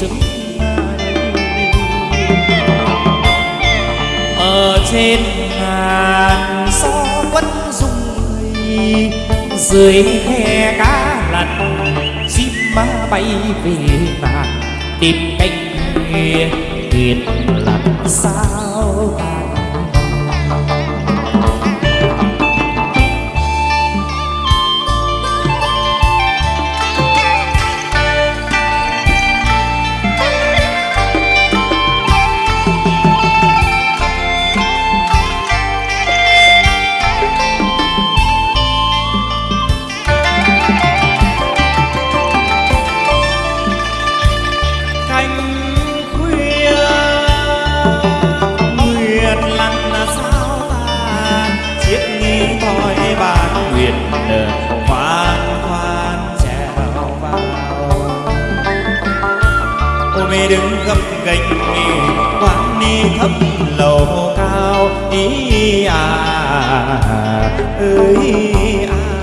trứng. Ở trên ngàn gió vẫn rung người dưới khe cá lặn, chim má bay về nàng tìm cánh thuyền lặng soi bán bàn nguyệt khoan ờ, khoan trèo vào. Ôm mê đứng gấp gành quán đi thấp lầu cao, ý à ơi à.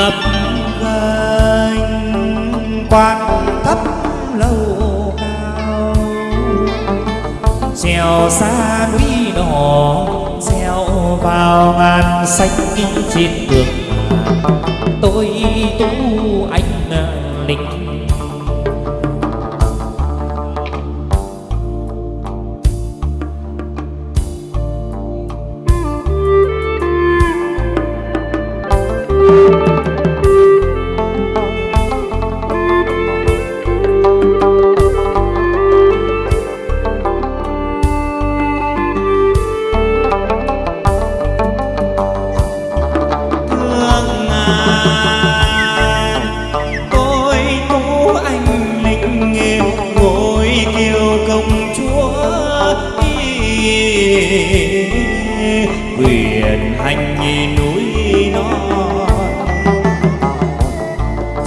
Gập gành quan thấp lâu cao. Trèo xa núi đỏ treo vào ngàn xanh trên đường tôi tu anh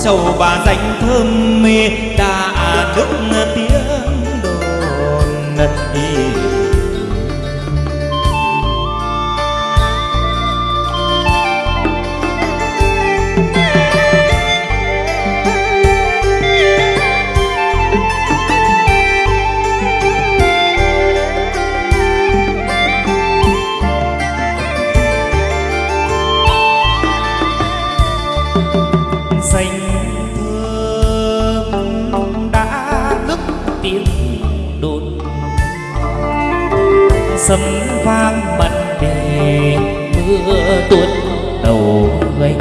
châu bà danh thơm mê đã đức tiếng đốt sấm vang mặt đề mưa tuôn đầu gánh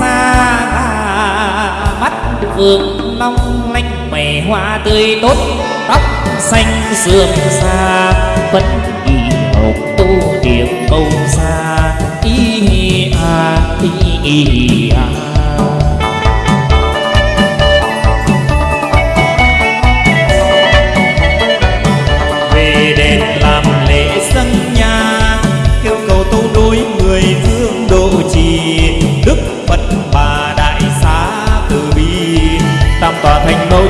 xa mắt vương long lanh mày hoa tươi tốt tóc xanh sườn xa vẫn đi học tu điểm câu xa y à y, à.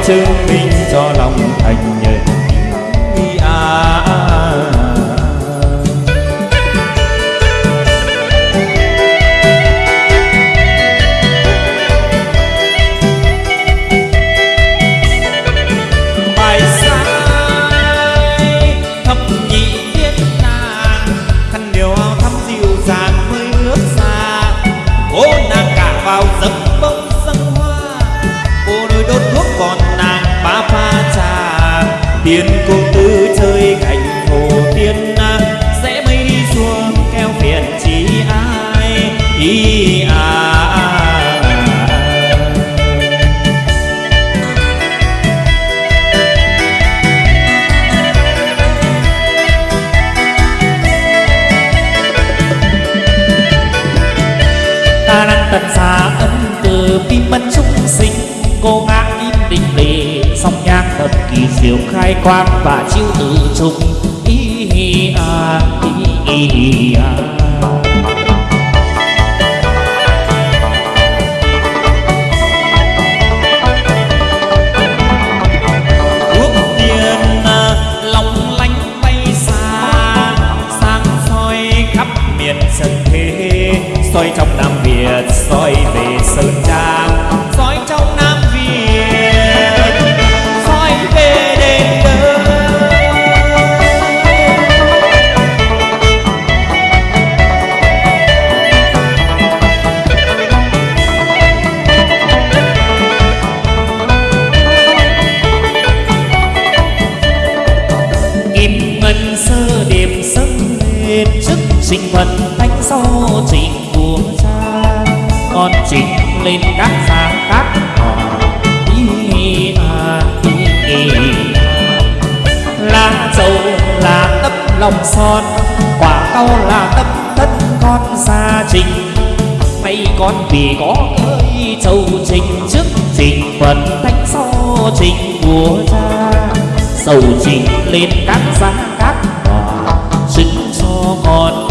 Chứng minh cho lòng thành nhờ à, à, à. bài sai thập nhị thiên nàng khăn điều áo thắm dịu dàng mới bước xa cô nàng cả vào giấc bông sân hoa cô đôi đốt pha trà. Tiên cô tư chơi cạnh hồ tiên sẽ mây đi xuống keo phiền chỉ ai. Ý à, ta đang tận xa ân từ tim bất chúng sinh cô ngã thật kỳ diệu khai quang và chiêu tự trung ý hi a ý à, à. à, hi a miền trần thế, soi trong nam việt, soi về son. Quả cao là tất tất con xa trình. Nay con vì có ơi châu trình trước trình phần thanh sau trình vua cha sầu trình lên các giá các đỏ sinh cho con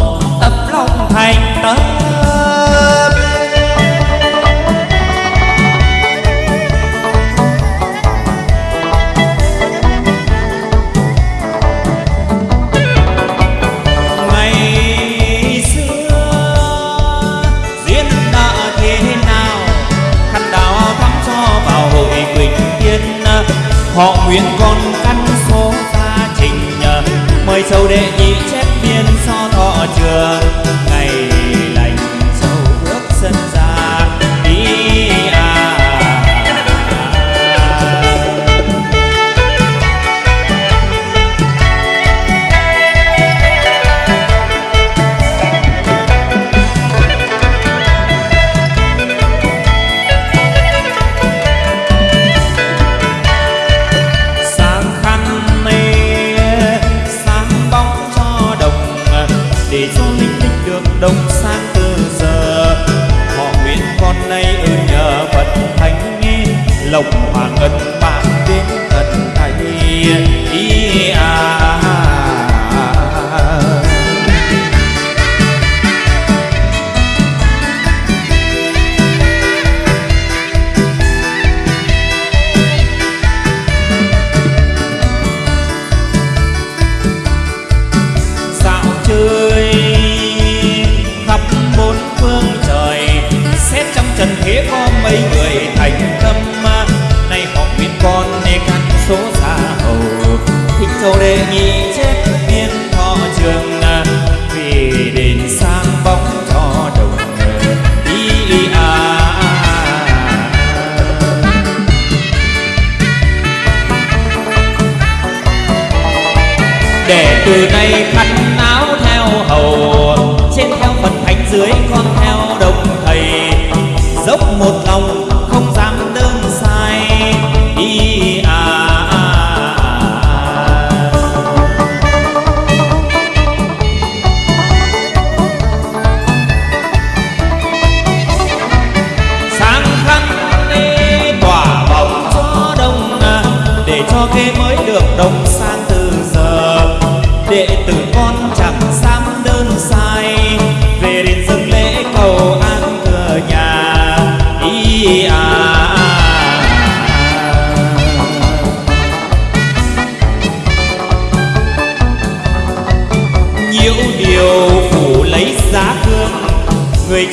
họ nguyên con căn số gia trình nhờ, mời sâu đệ nhị chép biên so thọ trường ngày đông một lòng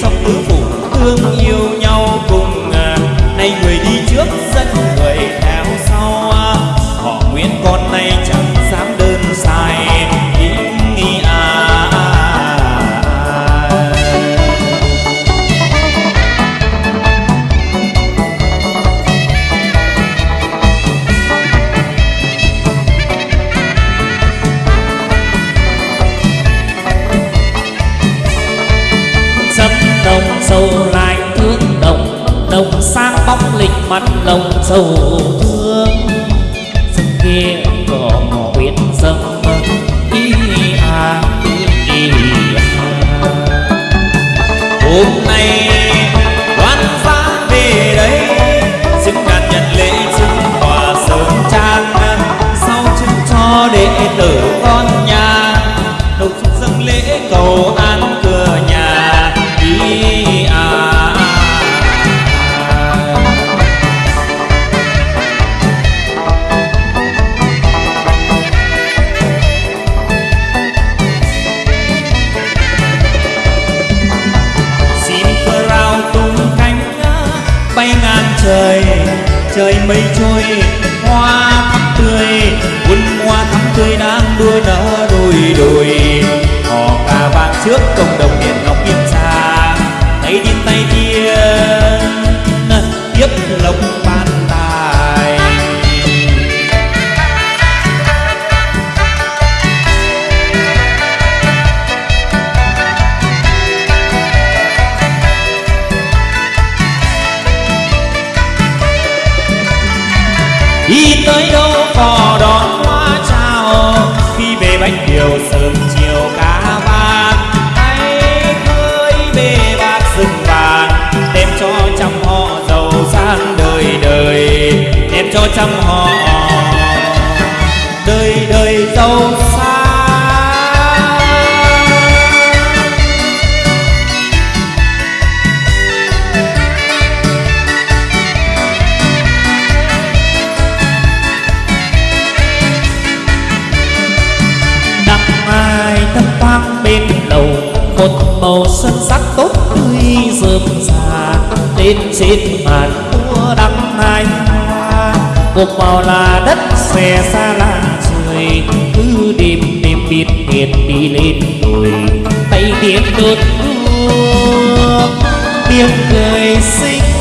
trong mưa mắt lòng sâu người giàu xa năm mai thấp thoáng bên đầu một màu sơn sắc tốt tươi rơm rà. Lên trên màn mùa đằng nai hoa màu là đất xòe xa biết biết đi lên rồi, tay tiếng đốt đuốc tiếng người xinh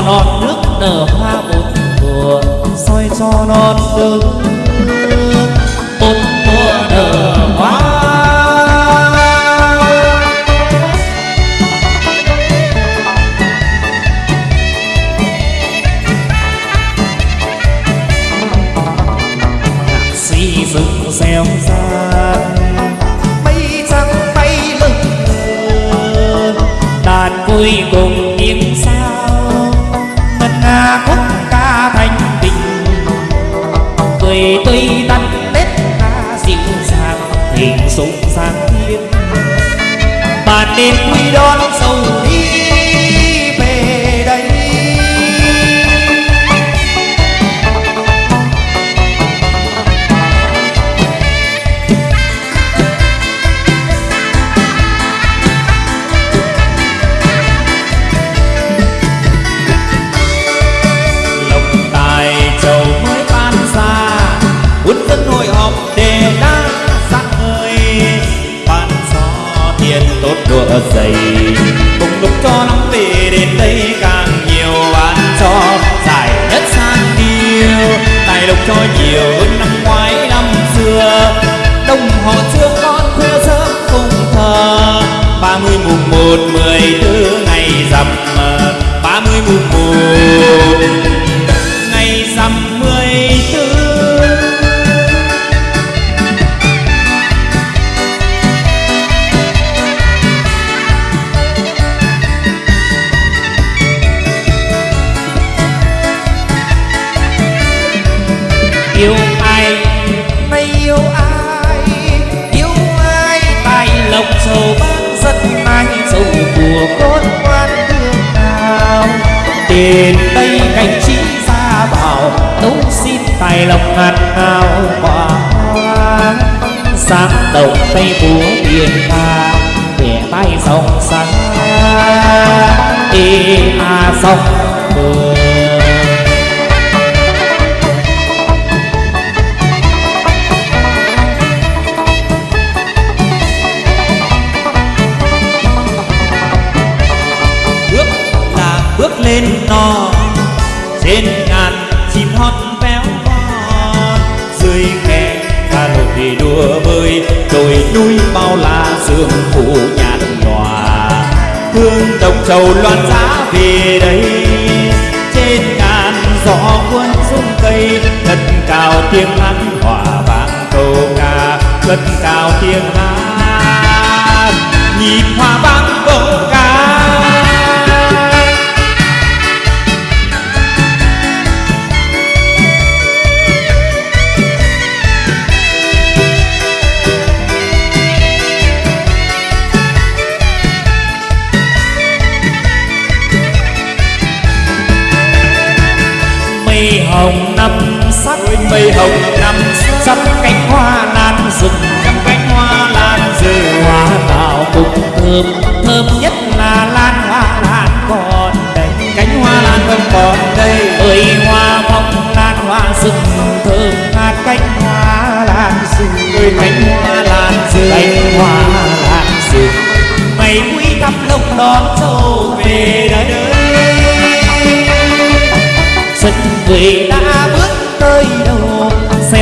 non nước nở hoa một mùa. Soi cho non đứng sâu của con quan thương nào tiền tây cảnh trí ra bảo tấu xin tài lộc ngàn nào quả hoa sáng đồng tây búa biển ta để tay dòng sáng ê a à, sông mưa lên non trên ngàn chim hót véo von dưới khe ca nổi đùa bơi. Đồi núi bao la sương phủ nhạt nhòa. Hương đồng trầu loan giá về đây. Trên ngàn gió cuốn rung cây thật cao tiếng hát hòa vang câu ca. Cất cao tiếng hát, nhịp hòa vang câu ca. mây hồng năm sắc cánh hoa lan rừng trăm cánh hoa lan rừng hoa tạo cùng thơm thơm nhất là lan hoa lan còn đây. Cánh hoa lan không còn đây ơi hoa mong lan hoa rừng thơm ngát cánh hoa lan rừng ơi cánh hoa lan rừng cánh hoa lan rừng mày quý thắp lông đón châu về đời đây xuân về đã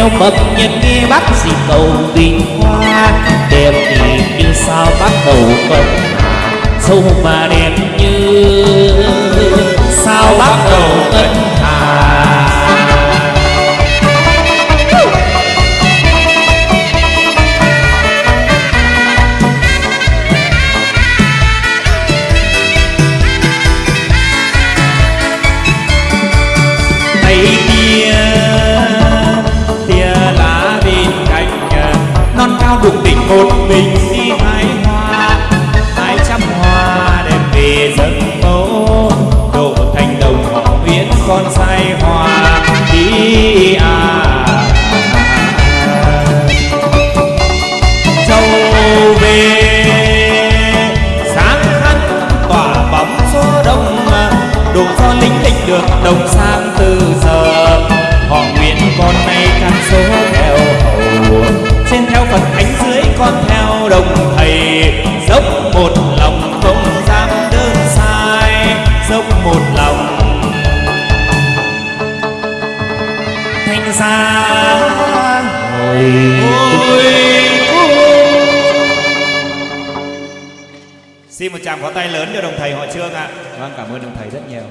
theo bậc nhân nghe bắt dịp cầu bình hoa, đẹp thì như sao bắt đầu cơn sâu mà đẹp như sao bắt đầu ngân hà độ do lính lịch được đồng sang từ giờ. Họ nguyện con nay căn số theo hầu trên theo phật cánh dưới con theo đồng thầy. Dốc một lòng không dám đơn sai. Dốc một lòng. Thanh xa hồi Xin một tràng pháo tay lớn cho đồng thầy họ Trương ạ. Vâng, cảm ơn đồng thầy rất nhiều.